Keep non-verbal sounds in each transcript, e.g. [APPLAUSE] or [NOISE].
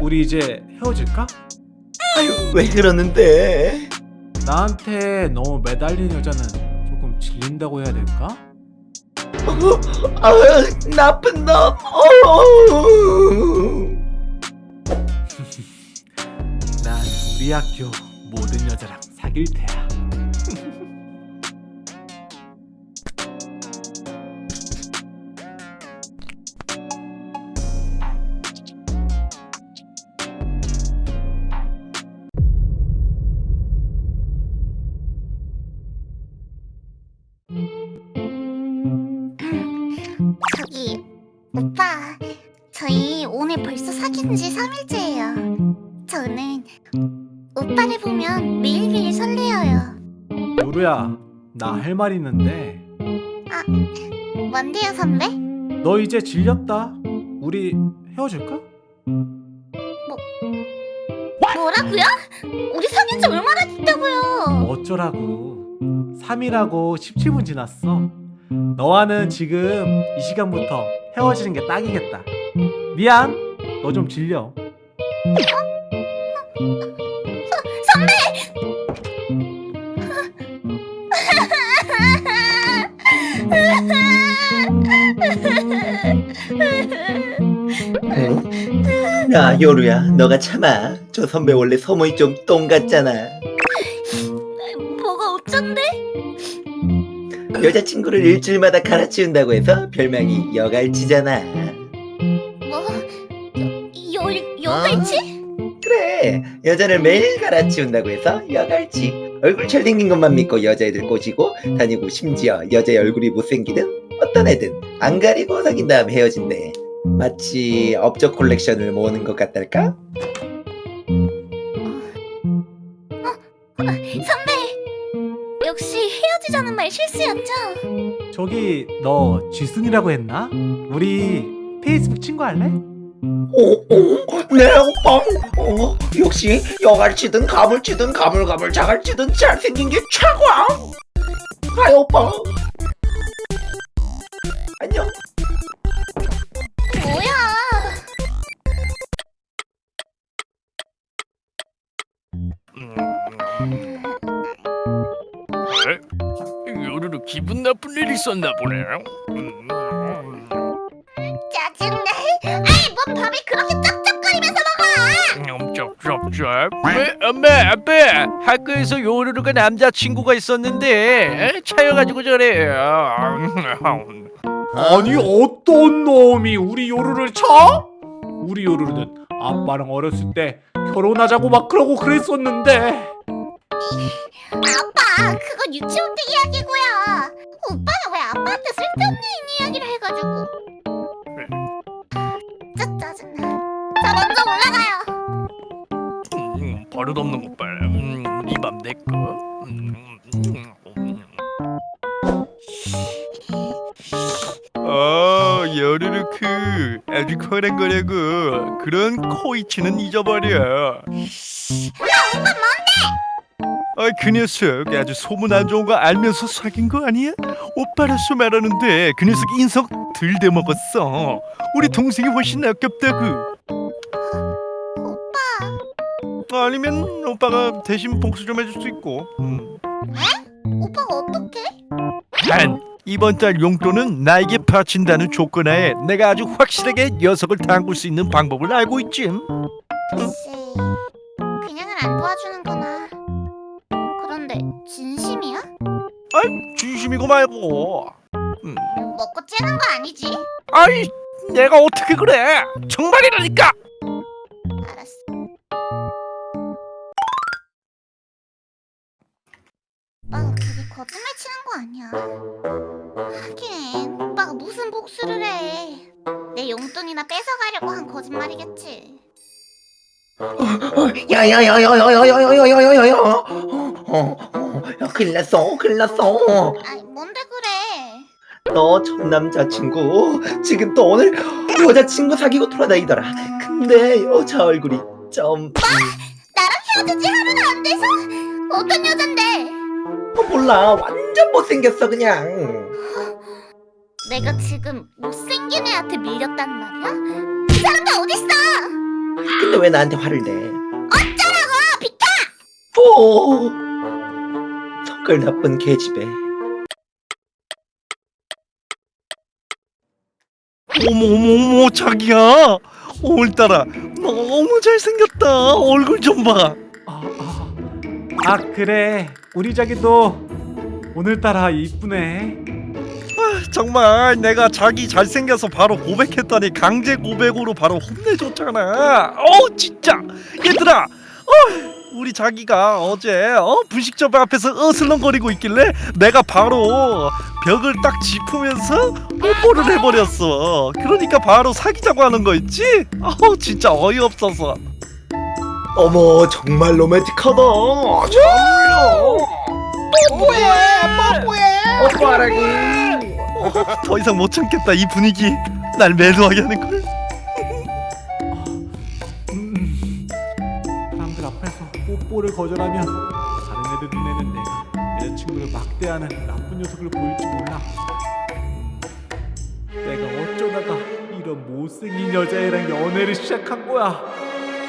우리 이제 헤어질까? 아유 왜 그러는데? 나한테 너무 매달린 여자는 조금 질린다고 해야 될까? 아유 나쁜 놈. [LAUGHS] 난 우리 학교 모든 여자랑 사귈 테야. 저희 오늘 벌써 사귄 지 3일째예요 저는 오빠를 보면 매일매일 설레어요 요루야, 나 할 말 있는데 아 뭔데요 선배? 너 이제 질렸다. 우리 헤어질까? 뭐라고요? 우리 사귄 지 얼마나 됐다고요 어쩌라고. 3일하고 17분 지났어. 너와는 지금 이 시간부터 헤어지는 게 딱이겠다. 미안. 너 좀 질려. 선배! 야 요루야 너가 참아. 저 선배 원래 소문이 좀 똥 같잖아. 여자친구를 일주일마다 갈아치운다고 해서 별명이 여갈치잖아. 뭐? 여, 여, 여갈치? 그래 여자를 매일 갈아치운다고 해서 여갈치. 얼굴 잘생긴 것만 믿고 여자애들 꼬시고 다니고 심지어 여자의 얼굴이 못생기든 어떤 애든 안 가리고 사귄 다음 헤어진대. 마치 업적 콜렉션을 모으는 것 같달까? 선배! 역시 헤어지자는 말 실수였죠? 저기 너 지순이라고 했나? 우리 페이스북 친구 할래? 어, 어, 네 오빠 어, 역시 여갈치든 가물치든 가물가물 자갈치든 잘생긴 게 최고야 하이 오빠 안녕 뭐야? 요루루 기분 나쁜 일 있었나 보네. 음, 짜증나. 아이, 뭔 밥을 그렇게 쩝쩝거리면서 먹어? 음, 쩝쩝쩝. 왜 엄마 아빠 학교에서 요루루가 남자친구가 있었는데 에? 차여가지고 저래. 아니 어떤 놈이 우리 요루를 쳐? 우리 요루는 아빠랑 어렸을 때 결혼하자고 막 그러고 그랬었는데 아빠, 그건 유치원 때 이야기고요. 오빠는 왜 아빠한테 쓸데없는 이야기를 해가지고. 진짜 짜증나. 자, 먼저 올라가요. 음, 버릇없는. 음, 이밤내 거. 음, 음, 음. 어, 여르르 크 아주 커란 거라고 그런 코이치는 잊어버려. 아, 그 녀석 아주 소문 안 좋은 거 알면서 사귄 거 아니야? 오빠로서 말하는데 그 녀석 인성 들대 먹었어. 우리 동생이 훨씬 아깝다고. 오빠, 아니면 오빠가 대신 복수 좀 해줄 수 있고. 음. 오빠가 어떡해? 단 이번 달 용돈은 나에게 바친다는 조건하에 내가 아주 확실하게 녀석을 담글 수 있는 방법을 알고 있지. 글쎄, 그냥은 안 도와주는구나. 진심이야? 아이 진심이고 말고. 음. 먹고 째는 거 아니지? 아이 내가 어떻게 그래? 정말이라니까. 알았어. 오빠가 그게 거짓말 치는 거 아니야. 하긴 오빠가 무슨 복수를 해. 내 용돈이나 뺏어가려고 한 거짓말이겠지. 야야야야야야야야야야야 야 어, 어, 어, 야, 큰일 났어 큰일 났어 아이 뭔데 그래? 너 전 남자친구 지금 또 오늘 여자친구 사귀고 돌아다니더라 근데 여자 얼굴이 좀 나랑 헤어진 지 하루도 안 돼서? 어떤 여잔데? 어, 몰라 완전 못생겼어 그냥 내가 지금 못생긴 애한테 밀렸단 말이야? 그 사람도 어딨어? 근데 왜 나한테 화를 내? 어쩌라고 비켜 오 성깔 나쁜 계집애. 어머 어머 어머 자기야! 오늘따라 너무 잘생겼다. 얼굴 좀봐. 아, 아, 아 그래. 우리 자기도 오늘따라 이쁘네. 정말 내가 자기 잘생겨서 바로 고백했더니 강제 고백으로 바로 혼내줬잖아. 어 진짜. 얘들아 어, 우리 자기가 어제 어, 분식점 앞에서 어슬렁거리고 있길래 내가 바로 벽을 딱 짚으면서 뽀뽀를 해버렸어. 그러니까 바로 사귀자고 하는 거 있지? 어 진짜 어이없어서. 어머 정말 로맨틱하다. 뽀뽀해 뽀뽀해. 오빠라기 더 이상 못 참겠다 이 분위기. 날 매료하게 하는 걸 뽀뽀를 거절하면 다른 애들 눈에는 내가 여자친구를 막대하는 나쁜 녀석을 보일지 몰라. 내가 어쩌다가 이런 못생긴 여자애랑 연애를 시작한 거야?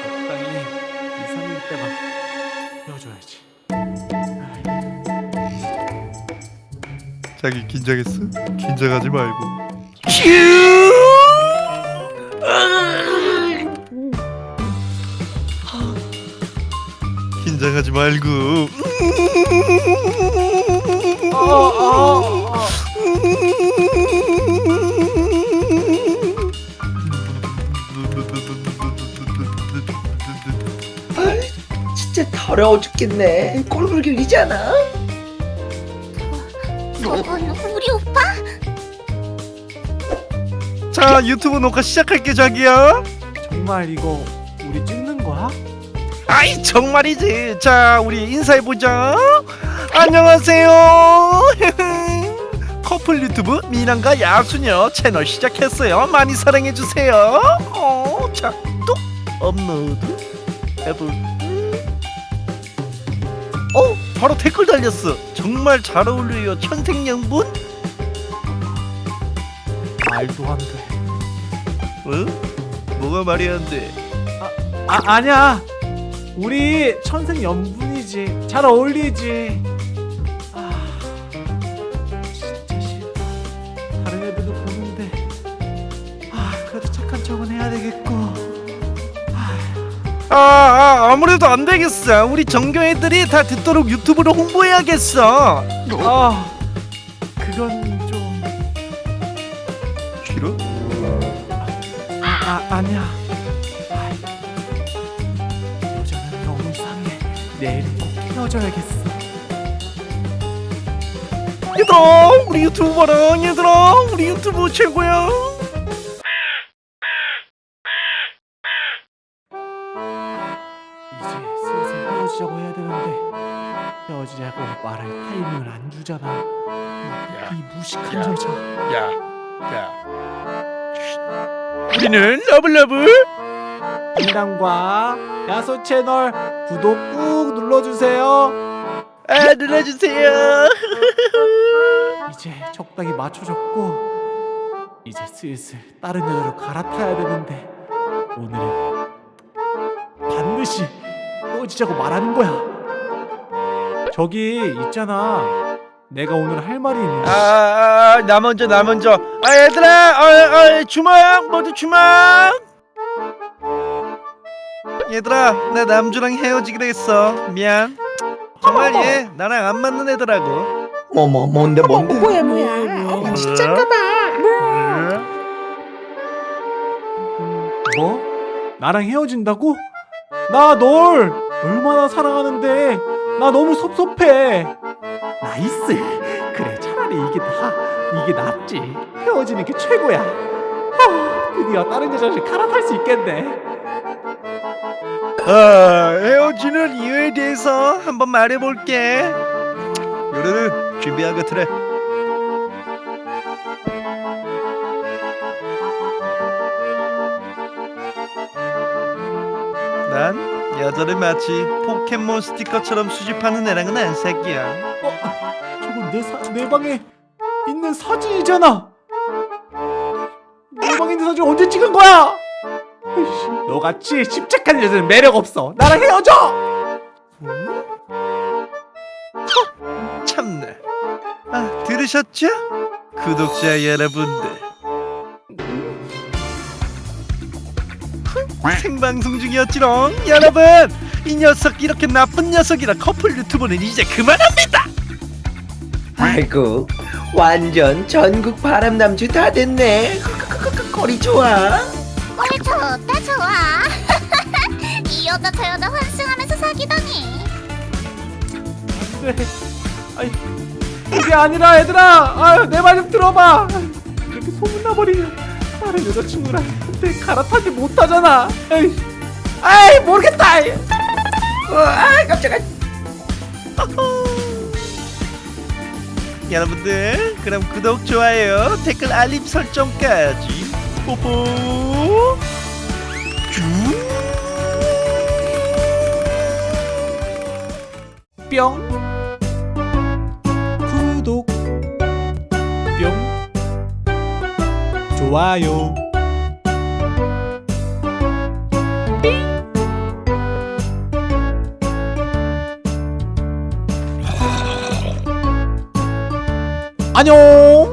적당히 2, 3일 때만 헤어져야지. 자기 긴장했어? 긴장하지 말고 긴장하지 말고 진짜 더러워 죽겠네 꼴불 길리잖아 저건 우리 오빠? 자 유튜브 녹화 시작할게 자기야 정말 이거 우리 거야? 아이 정말이지. 자 우리 인사해보자 안녕하세요. [LAUGHS] 커플 유튜브 미남과 야수녀 채널 시작했어요. 많이 사랑해주세요. 어, 자뚝 업로드 해볼. 어 바로 댓글 달렸어. 정말 잘 어울려요 천생연분. 말도 안돼. 어? 뭐가 말이 안돼? 아 아니야 우리 천생연분이지. 잘 어울리지. 아 진짜 싫다 다른 애들도 보는데. 아 그래도 착한 척은 해야 되겠고. 아, 아 아무래도 안 되겠어. 우리 전교 애들이 다 듣도록 유튜브로 홍보해야겠어. 아 그건 좀 싫어? 아, 아 아니야 내일은 꼭 헤어져야겠어. 얘들아 우리 유튜브 봐라. 얘들아 우리 유튜브 최고야. 이제 슬슬 헤어지자고 해야 되는데 헤어지자고 말할 타이밍을 안 주잖아. 이 무식한 야. 여자. 야, 야. 우리는 러블러블. 인당과 야소 채널 구독 꾹 눌러주세요. 아 눌러주세요. [LAUGHS] 이제 적당히 맞춰줬고 이제 슬슬 다른 여자로 갈아타야 되는데 오늘은 반드시 헤어지자고 말하는 거야. 저기 있잖아. 내가 오늘 할 말이 있는데. 아, 나 먼저 나 먼저. 아 얘들아 아, 아, 주먹 모두 주먹 얘들아 나 남주랑 헤어지기로 했어. 미안. 정말 얘 나랑 안 맞는 애더라고. 어머 뭔데 뭔데? 뭐야 뭐야? 진짜인가봐 음, 뭐? 나랑 헤어진다고? 나 널 얼마나 사랑하는데. 나 너무 섭섭해. nice. 그래 차라리 이게 나 이게 낫지. 헤어지는 게 최고야. 아, 드디어 다른 여자를 갈아탈 수 있겠네 아, 헤어지는 이유에 대해서 한번 말해볼게. 요래는 준비하게 틀에. 난 여자를 마치 포켓몬 스티커처럼 수집하는 애랑은 안 사귀야. 어, 저건 내, 사, 내 방에 있는 사진이잖아 내 방에 있는 사진 언제 찍은 거야 너같이 십착한 여자는 매력 없어. 나랑 헤어져. 참나. 아, 들으셨죠? 구독자 여러분들. 생방송 중이었지롱 여러분 이 녀석 이렇게 나쁜 녀석이라 커플 유튜브는 이제 그만합니다 아이고 완전 전국 바람남주 다 됐네 거리 좋아 꼴 좋다 좋아 [LAUGHS] 이 여자 저 여자 환승하면서 사귀다니 네. 아이, 그게 아니라 얘들아. 아유, 내 말 좀 들어봐. 이렇게 소문나버리면 다른 여자친구랑 한테 갈아타지 못하잖아. 에이, 아이 모르겠다. 아이. 어, 아 깜짝아 여러분들 그럼 구독 좋아요 댓글 알림 설정까지 뽀뽀. 뿅. 구독. 뿅. 좋아요. 안녕